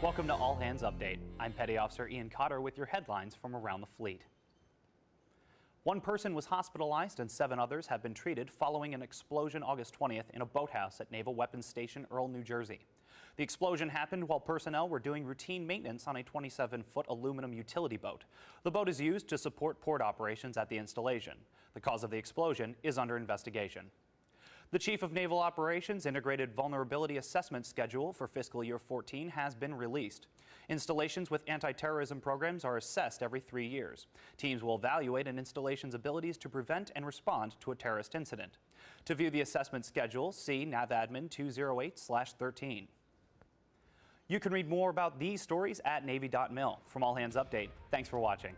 Welcome to All Hands Update. I'm Petty Officer Ian Cotter with your headlines from around the fleet. One person was hospitalized and seven others have been treated following an explosion August 20th in a boathouse at Naval Weapons Station, Earle, New Jersey. The explosion happened while personnel were doing routine maintenance on a 27-foot aluminum utility boat. The boat is used to support port operations at the installation. The cause of the explosion is under investigation. The Chief of Naval Operations Integrated Vulnerability Assessment Schedule for fiscal year 14 has been released. Installations with anti-terrorism programs are assessed every three years. Teams will evaluate an installation's abilities to prevent and respond to a terrorist incident. To view the assessment schedule, see NAVADMIN 208-13. You can read more about these stories at Navy.mil. From All Hands Update, thanks for watching.